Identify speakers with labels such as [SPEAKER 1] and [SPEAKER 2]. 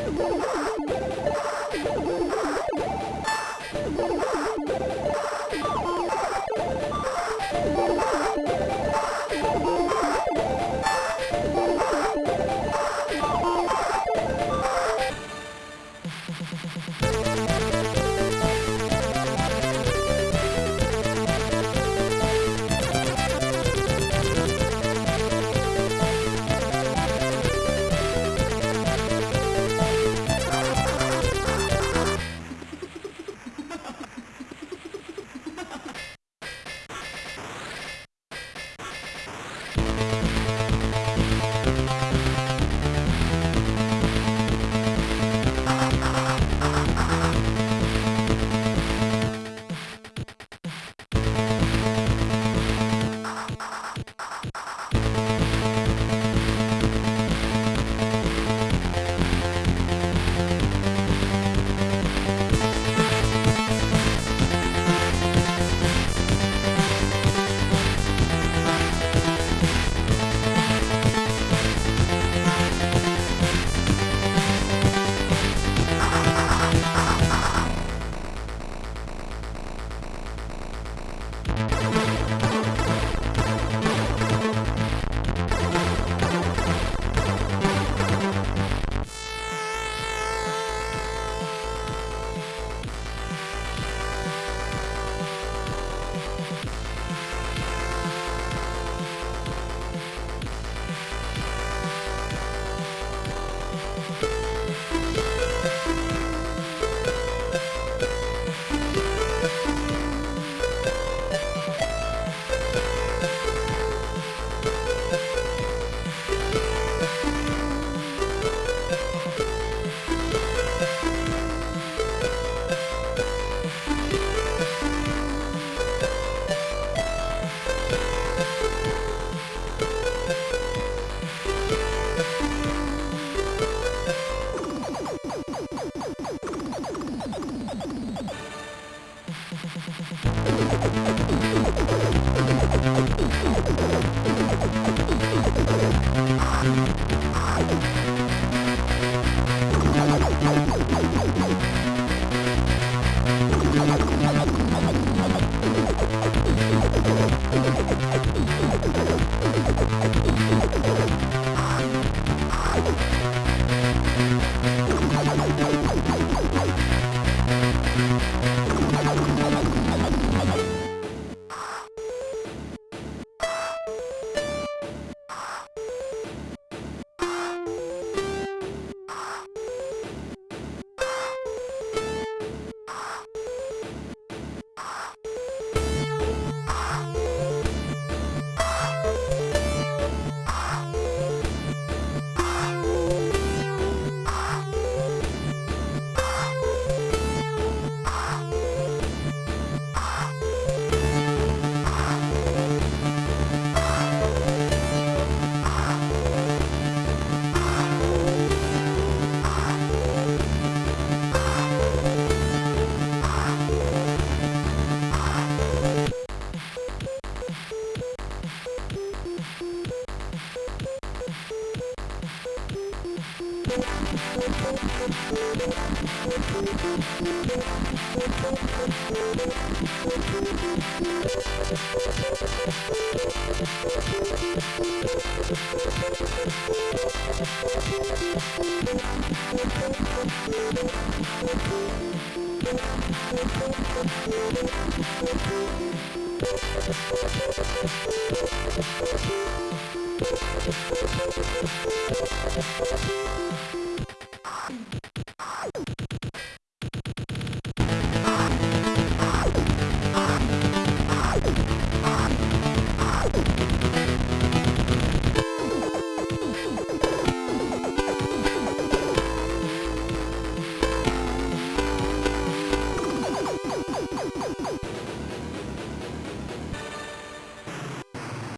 [SPEAKER 1] Oh, my God. We'll be right back.